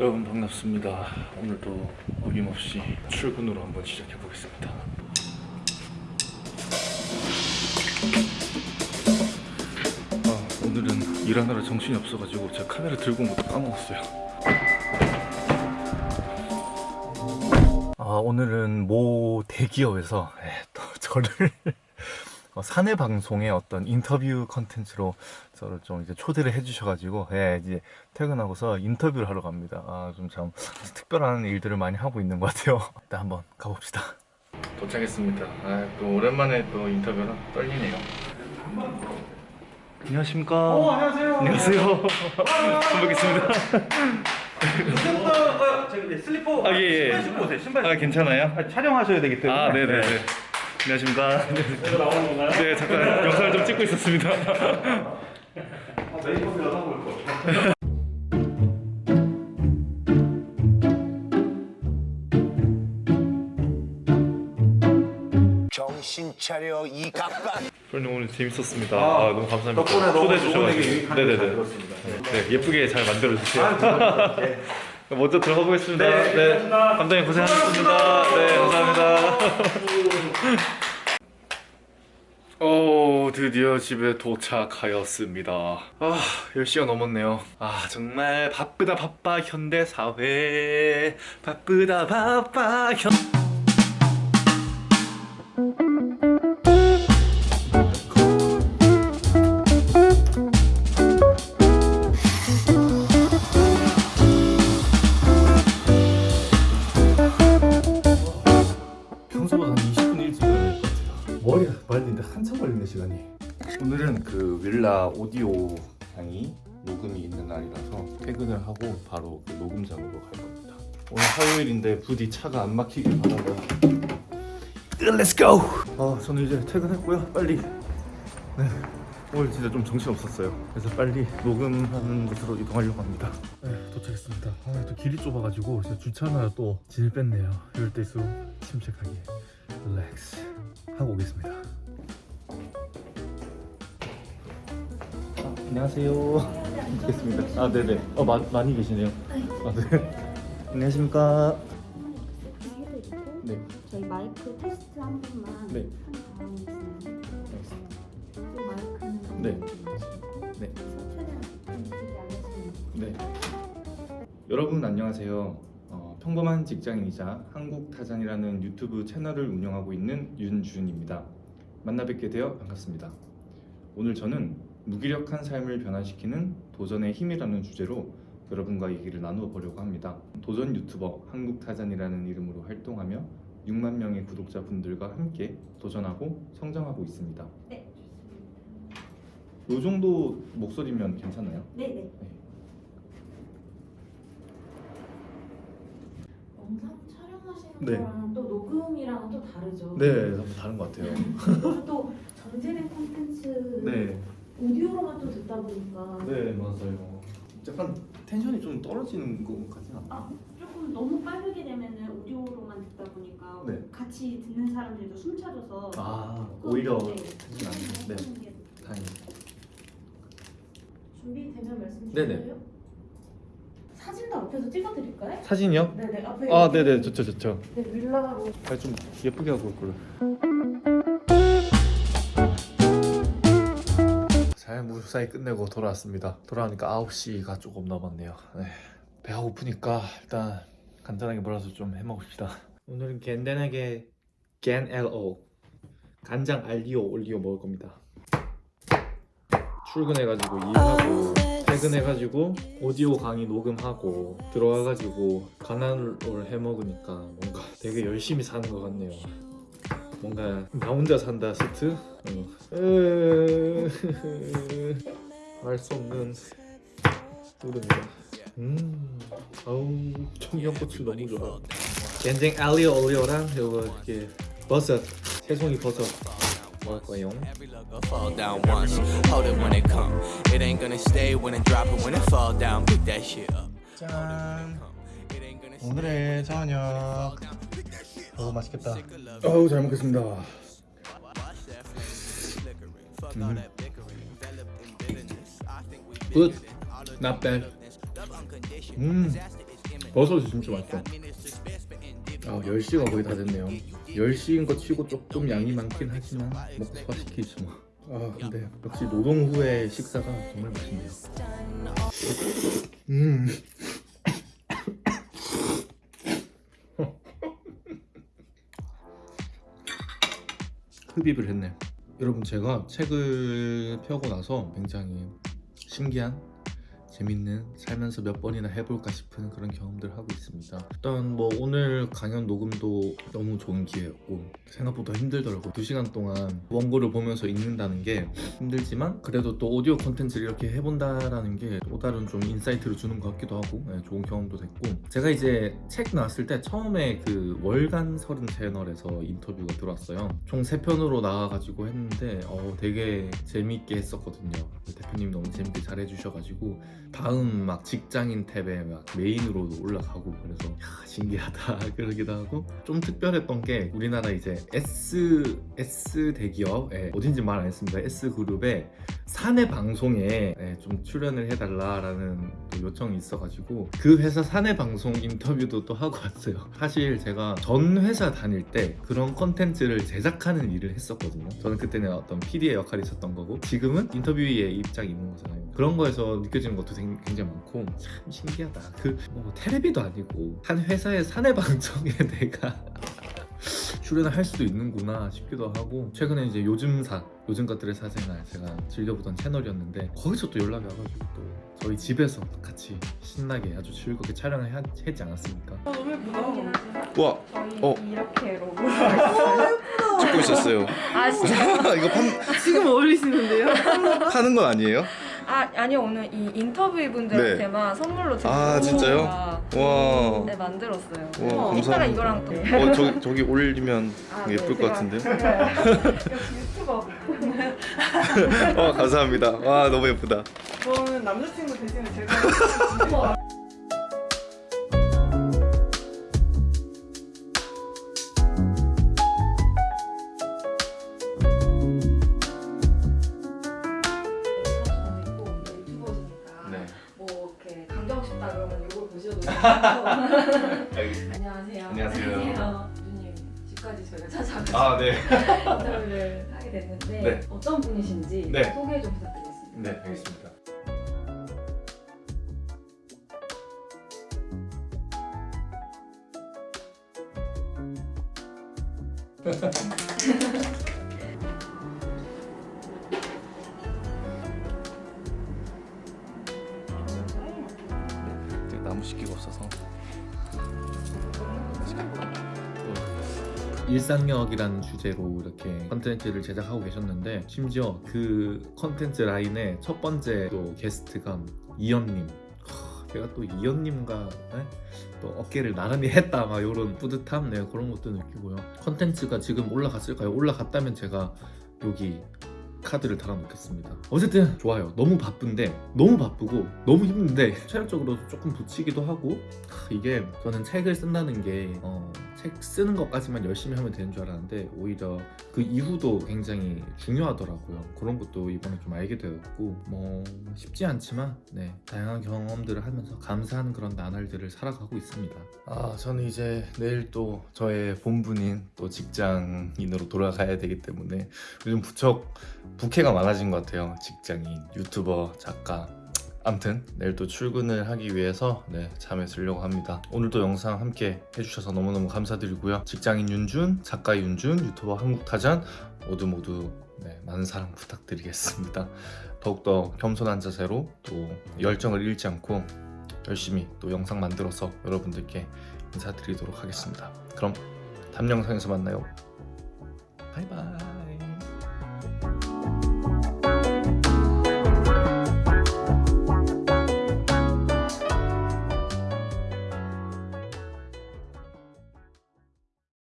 여러분 반갑습니다. 오늘도 어김없이 출근으로 한번 시작해 보겠습니다. 오늘은 일하느라 정신이 없어가지고 제가 카메라 들고 온 것도 까먹었어요. 아, 오늘은 모 대기업에서 예, 또 저를 어, 사내 방송의 어떤 인터뷰 컨텐츠로 저를 좀 이제 초대를 해주셔가지고 예, 이제 퇴근하고서 인터뷰를 하러 갑니다. 아, 좀 참 특별한 일들을 많이 하고 있는 것 같아요. 일단 한번 가봅시다. 도착했습니다. 아, 또 오랜만에 또 인터뷰라 떨리네요. 안녕하십니까? 어, 안녕하세요. 안녕하세요. 처음 뵙겠습니다. 이제부터 어, 저기 슬리퍼 아, 예, 예. 신발 신고 오세요. 신발. 아, 괜찮아요? 아, 촬영하셔야 되기 때문에. 아, 네네네. 안녕하십니까? 나오는 건가요? 네, 잠깐 영상을 좀 찍고 있었습니다. 아, 메이크업 여자 볼 거. 차려 이 갑반 프로님 오늘 재밌었습니다. 아, 아, 너무 감사합니다. 덕분에 초대해 주셔가지고. 네네네. 들었습니다. 네, 예쁘게 잘 만들어 주세요. 아, 네. 먼저 들어가 보겠습니다. 네, 네. 감독님 고생하셨습니다. 네, 감사합니다. 오, 드디어 집에 도착하였습니다. 아, 10시가 넘었네요. 아, 정말 바쁘다 바빠 현대사회. 바쁘다 바빠 현... 같아요. 머리가 말리는데 한참 걸리네 시간이. 오늘은 그 윌라 오디오 방이 녹음이 있는 날이라서 퇴근을 하고 바로 그 녹음장으로 갈 겁니다. 오늘 화요일인데 부디 차가 안 막히길 바라고. Let's go. 아 저는 이제 퇴근했고요. 빨리. 네. 오늘 진짜 좀 정신 없었어요. 그래서 빨리 녹음하는 곳으로 이동하려고 합니다. 네, 도착했습니다. 아, 또 길이 좁아가지고 진짜 주차하느라 또 진을 뺐네요. 이럴 때일수록 침착하게 릴렉스 하고 오겠습니다. 아, 안녕하세요. 뵙겠습니다. 아, 네네. 어, 마, 많이 계시네요. 아, 네. 안녕하십니까. 있고 네. 저희 마이크 테스트 한 번만 네. 네. 네. 네. 네. 여러분 안녕하세요. 어, 평범한 직장인이자 한국타잔이라는 유튜브 채널을 운영하고 있는 윤준입니다. 만나 뵙게 되어 반갑습니다. 오늘 저는 무기력한 삶을 변화시키는 도전의 힘이라는 주제로 여러분과 얘기를 나누어 보려고 합니다. 도전 유튜버 한국타잔이라는 이름으로 활동하며 6만 명의 구독자분들과 함께 도전하고 성장하고 있습니다. 네. 이 정도 목소리면 괜찮아요? 네네. 영상 촬영하시는 네. 거랑 또 녹음이랑은 또 다르죠. 네, 너무 다른 것 같아요. 그리고 또 전제된 콘텐츠 네. 오디오로만 또 듣다 보니까 네 맞아요. 약간 텐션이 좀 떨어지는 것 같진 않아요. 아, 조금 너무 빠르게 되면은 오디오로만 듣다 보니까 네. 같이 듣는 사람들도 숨 차져서 아 조금, 오히려 네, 텐션 안 네. 게 다행히. 준비되면 말씀 네네. 주세요. 사진도 앞에서 찍어드릴까요? 사진이요? 네네 앞에 아 여기- 네네 좋죠 좋죠. 네 윌라로 아, 좀 예쁘게 하고 올 걸. 잘 무사히 끝내고 돌아왔습니다. 돌아오니까 9시가 조금 넘었네요. 네. 배가 고프니까 일단 간단하게 몰아서 좀 해먹읍시다. 오늘은 간단하게 간 LO 간장 알리오 올리오 먹을 겁니다. 출근해가지고 일하고 퇴근해가지고 오디오 강의 녹음하고 들어와가지고 가난을 해 먹으니까 뭔가 되게 열심히 사는 것 같네요. 뭔가 나 혼자 산다 스트 알수 없는 노래입니다. 음, 아우 청양고추 너무 좋아. 겐쟁 알리오 올리오랑 요거 이렇게 버섯 새송이 버섯 먹을 거예요. fall down once. Hold it when it come. It ain't gonna stay when it drop it when it fall down. Pick that shit up. 짠. 오늘의 저녁. 오 맛있겠다. 어우 잘 먹겠습니다. Good. Not bad. 음. 버섯이 진짜 맛있어. 아 10시가 거의 다 됐네요. 10시인 거 치고 조금 양이 많긴 하지만 먹고 소화시키지 뭐. 아 근데 역시 노동 후의 식사가 정말 맛있네요. 음. 흡입을 했네. 여러분 제가 책을 펴고 나서 굉장히 신기한 재밌는 살면서 몇 번이나 해볼까 싶은 그런 경험들 하고 있습니다. 일단 뭐 오늘 강연 녹음도 너무 좋은 기회였고 생각보다 힘들더라고. 두 시간 동안 원고를 보면서 읽는다는 게 힘들지만 그래도 또 오디오 콘텐츠를 이렇게 해본다라는 게 또 다른 좀 insight를 주는 것 같기도 하고 네, 좋은 경험도 됐고 제가 이제 책 나왔을 때 처음에 그 월간 서른 채널에서 인터뷰가 들어왔어요. 총 세 편으로 나와가지고 했는데 어, 되게 재밌게 했었거든요. 대표님 너무 재밌게 잘해주셔가지고 다음 막 직장인 탭에 막 main으로도 올라가고 그래서 야, 신기하다 그러기도 하고. 좀 특별했던 게 우리나라 이제 S S 대기업 예, 어딘지 말 안 했습니다. S 그룹의 사내 방송에 예, 좀 출연을 해달라라는 또 요청이 있어가지고 그 회사 사내 방송 인터뷰도 또 하고 왔어요. 사실 제가 전 회사 다닐 때 그런 컨텐츠를 제작하는 일을 했었거든요. 저는 그때는 어떤 PD의 역할이 있었던 거고 지금은 인터뷰의 입장이 있는 거잖아요. 그런 거에서 느껴지는 것도 생- 굉장히 많고 참 신기하다 그 뭐 테레비도 아니고 한 회사의 사내 방송에 내가 출연을 할 수도 있는구나 싶기도 하고 최근에 이제 요즘사 요즘 것들의 사생활 제가 즐겨보던 채널이었는데 거기서 또 연락이 와가지고 또 저희 집에서 같이 신나게 아주 즐겁게 촬영을 하- 했지 않았습니까? 와 저희 어. 이렇게 로고 찍고 있었어요. 아 진짜 이거 판, 지금 어울리시는데요? 파는 건 아니에요? 아 아니요 오늘 이 인터뷰 분들한테만 선물로 드리고 아, 진짜요? 와. 네 만들었어요. 와, 감사합니다. 이거랑 또 어 저기 저기 올리면 아, 예쁠 네, 것 같은데요? 역시 유튜버. 어 감사합니다. 와 너무 예쁘다. 저는 남자친구 대신에 제가 강정 싶다 그러면 이걸 보셔도 안녕하세요. 안녕하세요. 주님 집까지 저희가 찾아가서 아 네. 인터뷰를 하게 됐는데 네. 어떤 분이신지 네. 소개 좀 부탁드리겠습니다. 네 알겠습니다 일상력이라는 주제로 이렇게 컨텐츠를 제작하고 계셨는데 심지어 그 컨텐츠 라인의 첫 번째 또 게스트가 이연님 하, 제가 또 이연님과 네? 또 어깨를 나란히 했다 막 이런 뿌듯함 네, 그런 것도 느끼고요 컨텐츠가 지금 올라갔을까요? 올라갔다면 제가 여기 카드를 달아놓겠습니다. 어쨌든 좋아요. 너무 바쁜데 너무 바쁘고 너무 힘든데 체력적으로 조금 부치기도 하고 하, 이게 저는 책을 쓴다는 게 어, 책 쓰는 것까지만 열심히 하면 되는 줄 알았는데 오히려 그 이후도 굉장히 중요하더라고요. 그런 것도 이번에 좀 알게 되었고 뭐 쉽지 않지만 네 다양한 경험들을 하면서 감사하는 그런 나날들을 살아가고 있습니다. 아 저는 이제 내일 또 저의 본분인 또 직장인으로 돌아가야 되기 때문에 요즘 부쩍 부캐가 많아진 것 같아요. 직장인 유튜버 작가 암튼 내일 또 출근을 하기 위해서 네, 잠에 들려고 합니다. 오늘도 영상 함께 해주셔서 너무너무 감사드리고요. 직장인 윤준, 작가 윤준, 유튜버 한국타잔 모두 모두 네, 많은 사랑 부탁드리겠습니다. 더욱더 겸손한 자세로 또 열정을 잃지 않고 열심히 또 영상 만들어서 여러분들께 인사드리도록 하겠습니다. 그럼 다음 영상에서 만나요. 바이바이.